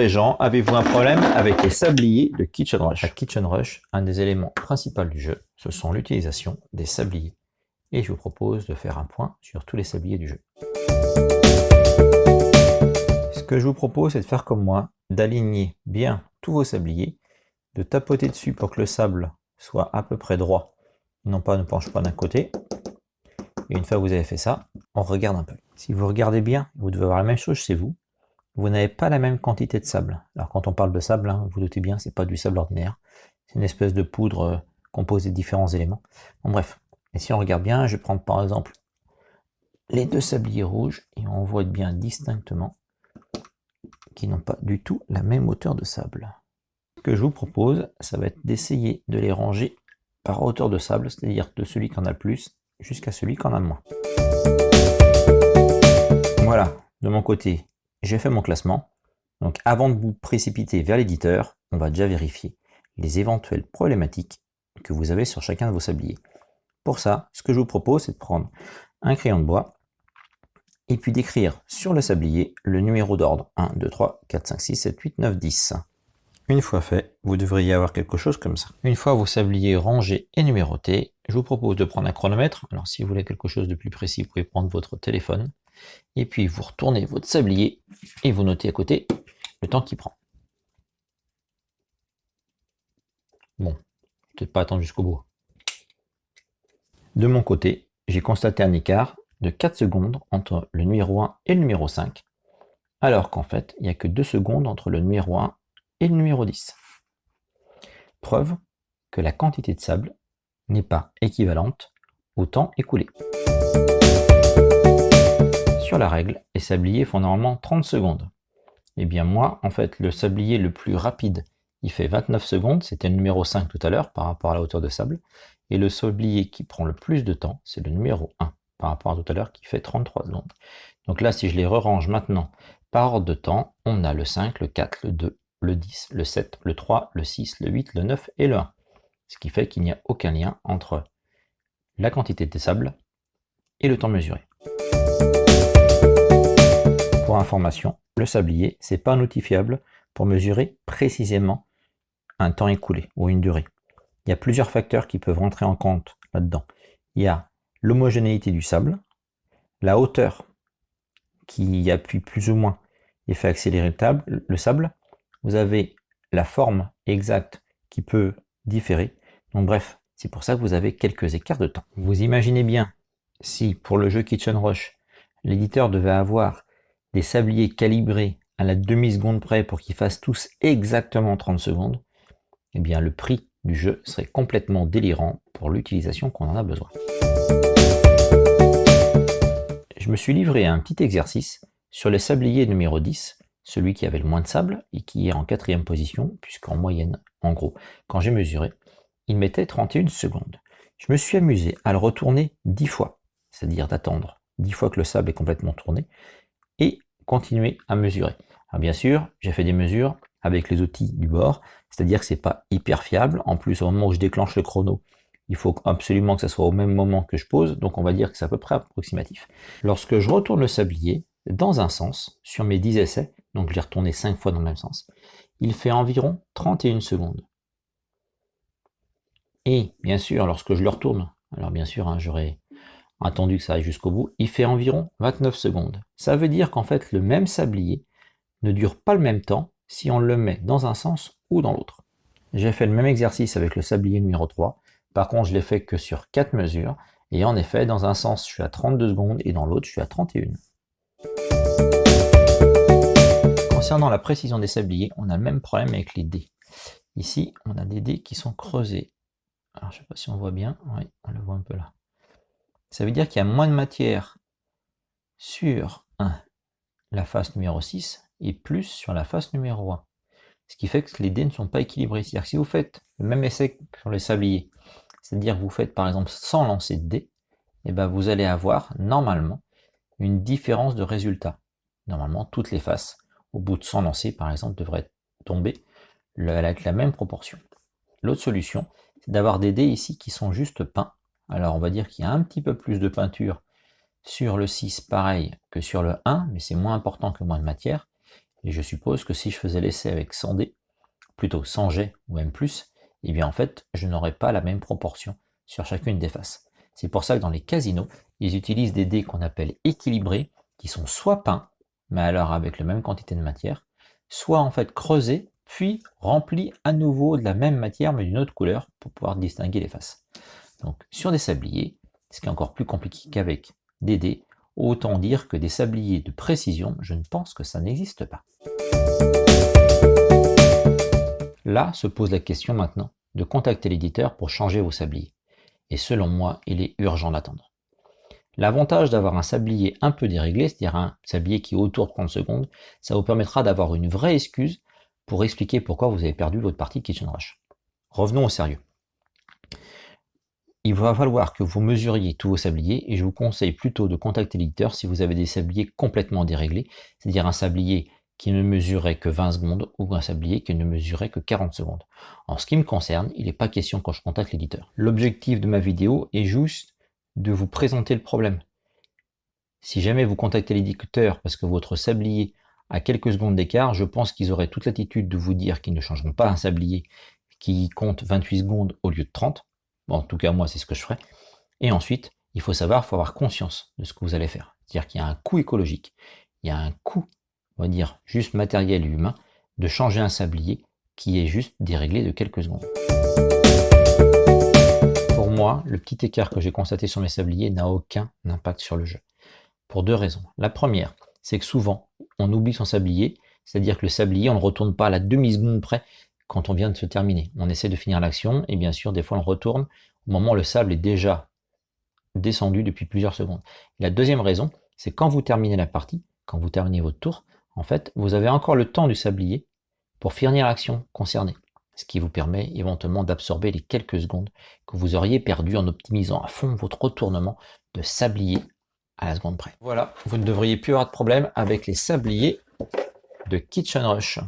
les gens, avez-vous un problème avec les sabliers de Kitchen Rush? À Kitchen Rush, un des éléments principaux du jeu, ce sont l'utilisation des sabliers. Et je vous propose de faire un point sur tous les sabliers du jeu. Ce que je vous propose, c'est de faire comme moi, d'aligner bien tous vos sabliers, de tapoter dessus pour que le sable soit à peu près droit, non pas ne penche pas d'un côté. Et une fois que vous avez fait ça, on regarde un peu. Si vous regardez bien, vous devez avoir la même chose chez vous vous n'avez pas la même quantité de sable. Alors quand on parle de sable, hein, vous doutez bien, c'est pas du sable ordinaire. C'est une espèce de poudre euh, composée de différents éléments. Bon bref, et si on regarde bien, je vais prendre par exemple les deux sabliers rouges et on voit bien distinctement qu'ils n'ont pas du tout la même hauteur de sable. Ce que je vous propose, ça va être d'essayer de les ranger par hauteur de sable, c'est-à-dire de celui qui en a le plus jusqu'à celui qui en a le moins. Voilà, de mon côté, j'ai fait mon classement. Donc avant de vous précipiter vers l'éditeur, on va déjà vérifier les éventuelles problématiques que vous avez sur chacun de vos sabliers. Pour ça, ce que je vous propose, c'est de prendre un crayon de bois et puis d'écrire sur le sablier le numéro d'ordre 1, 2, 3, 4, 5, 6, 7, 8, 9, 10. Une fois fait, vous devriez avoir quelque chose comme ça. Une fois vos sabliers rangés et numérotés, je vous propose de prendre un chronomètre. Alors si vous voulez quelque chose de plus précis, vous pouvez prendre votre téléphone et puis vous retournez votre sablier et vous notez à côté le temps qu'il prend. Bon, peut-être pas attendre jusqu'au bout. De mon côté, j'ai constaté un écart de 4 secondes entre le numéro 1 et le numéro 5, alors qu'en fait, il n'y a que 2 secondes entre le numéro 1 et le numéro 10. Preuve que la quantité de sable n'est pas équivalente au temps écoulé la règle, les sabliers font normalement 30 secondes. Et eh bien moi, en fait, le sablier le plus rapide, il fait 29 secondes, c'était le numéro 5 tout à l'heure par rapport à la hauteur de sable. Et le sablier qui prend le plus de temps, c'est le numéro 1 par rapport à tout à l'heure qui fait 33 secondes. Donc là, si je les re-range maintenant par ordre de temps, on a le 5, le 4, le 2, le 10, le 7, le 3, le 6, le 8, le 9 et le 1. Ce qui fait qu'il n'y a aucun lien entre la quantité de sable et le temps mesuré information, le sablier, c'est pas un outil fiable pour mesurer précisément un temps écoulé ou une durée. Il y a plusieurs facteurs qui peuvent rentrer en compte là-dedans. Il y a l'homogénéité du sable, la hauteur qui appuie plus ou moins et fait accélérer le sable. Vous avez la forme exacte qui peut différer. Donc bref, c'est pour ça que vous avez quelques écarts de temps. Vous imaginez bien si pour le jeu Kitchen Rush, l'éditeur devait avoir des sabliers calibrés à la demi-seconde près pour qu'ils fassent tous exactement 30 secondes, eh bien le prix du jeu serait complètement délirant pour l'utilisation qu'on en a besoin. Je me suis livré à un petit exercice sur le sablier numéro 10, celui qui avait le moins de sable et qui est en quatrième position, puisqu'en moyenne, en gros, quand j'ai mesuré, il mettait 31 secondes. Je me suis amusé à le retourner 10 fois, c'est-à-dire d'attendre 10 fois que le sable est complètement tourné, continuer à mesurer. Alors bien sûr, j'ai fait des mesures avec les outils du bord, c'est-à-dire que c'est pas hyper fiable. En plus, au moment où je déclenche le chrono, il faut absolument que ça soit au même moment que je pose, donc on va dire que c'est à peu près approximatif. Lorsque je retourne le sablier dans un sens, sur mes 10 essais, donc je l'ai retourné 5 fois dans le même sens, il fait environ 31 secondes. Et bien sûr, lorsque je le retourne, alors bien sûr, hein, j'aurai attendu que ça aille jusqu'au bout, il fait environ 29 secondes. Ça veut dire qu'en fait, le même sablier ne dure pas le même temps si on le met dans un sens ou dans l'autre. J'ai fait le même exercice avec le sablier numéro 3, par contre je l'ai fait que sur 4 mesures, et en effet, dans un sens je suis à 32 secondes et dans l'autre je suis à 31. Concernant la précision des sabliers, on a le même problème avec les dés. Ici, on a des dés qui sont creusés. Alors je ne sais pas si on voit bien, oui, on le voit un peu là. Ça veut dire qu'il y a moins de matière sur la face numéro 6 et plus sur la face numéro 1. Ce qui fait que les dés ne sont pas équilibrés. C'est-à-dire que si vous faites le même essai sur les sabliers, c'est-à-dire que vous faites par exemple 100 lancers de dés, et eh ben vous allez avoir normalement une différence de résultat. Normalement, toutes les faces, au bout de 100 lancers par exemple, devraient tomber avec la même proportion. L'autre solution, c'est d'avoir des dés ici qui sont juste peints alors on va dire qu'il y a un petit peu plus de peinture sur le 6 pareil que sur le 1, mais c'est moins important que moins de matière. Et je suppose que si je faisais l'essai avec 100 dés, plutôt 100 jets ou même plus, eh bien en fait, je n'aurais pas la même proportion sur chacune des faces. C'est pour ça que dans les casinos, ils utilisent des dés qu'on appelle équilibrés, qui sont soit peints, mais alors avec la même quantité de matière, soit en fait creusés, puis remplis à nouveau de la même matière, mais d'une autre couleur, pour pouvoir distinguer les faces. Donc sur des sabliers, ce qui est encore plus compliqué qu'avec des dés, autant dire que des sabliers de précision, je ne pense que ça n'existe pas. Là se pose la question maintenant de contacter l'éditeur pour changer vos sabliers. Et selon moi, il est urgent d'attendre. L'avantage d'avoir un sablier un peu déréglé, c'est-à-dire un sablier qui est autour de 30 secondes, ça vous permettra d'avoir une vraie excuse pour expliquer pourquoi vous avez perdu votre partie de Kitchen Rush. Revenons au sérieux. Il va falloir que vous mesuriez tous vos sabliers et je vous conseille plutôt de contacter l'éditeur si vous avez des sabliers complètement déréglés, c'est-à-dire un sablier qui ne mesurait que 20 secondes ou un sablier qui ne mesurait que 40 secondes. En ce qui me concerne, il n'est pas question quand je contacte l'éditeur. L'objectif de ma vidéo est juste de vous présenter le problème. Si jamais vous contactez l'éditeur parce que votre sablier a quelques secondes d'écart, je pense qu'ils auraient toute l'attitude de vous dire qu'ils ne changeront pas un sablier qui compte 28 secondes au lieu de 30. En tout cas, moi, c'est ce que je ferai. Et ensuite, il faut savoir, il faut avoir conscience de ce que vous allez faire. C'est-à-dire qu'il y a un coût écologique, il y a un coût on va dire juste matériel et humain, de changer un sablier qui est juste déréglé de quelques secondes. Pour moi, le petit écart que j'ai constaté sur mes sabliers n'a aucun impact sur le jeu. Pour deux raisons. La première, c'est que souvent, on oublie son sablier, c'est-à-dire que le sablier, on ne retourne pas à la demi-seconde près quand on vient de se terminer. On essaie de finir l'action, et bien sûr, des fois, on retourne au moment où le sable est déjà descendu depuis plusieurs secondes. la deuxième raison, c'est quand vous terminez la partie, quand vous terminez votre tour, en fait, vous avez encore le temps du sablier pour finir l'action concernée, ce qui vous permet éventuellement d'absorber les quelques secondes que vous auriez perdues en optimisant à fond votre retournement de sablier à la seconde près. Voilà, vous ne devriez plus avoir de problème avec les sabliers de Kitchen Rush.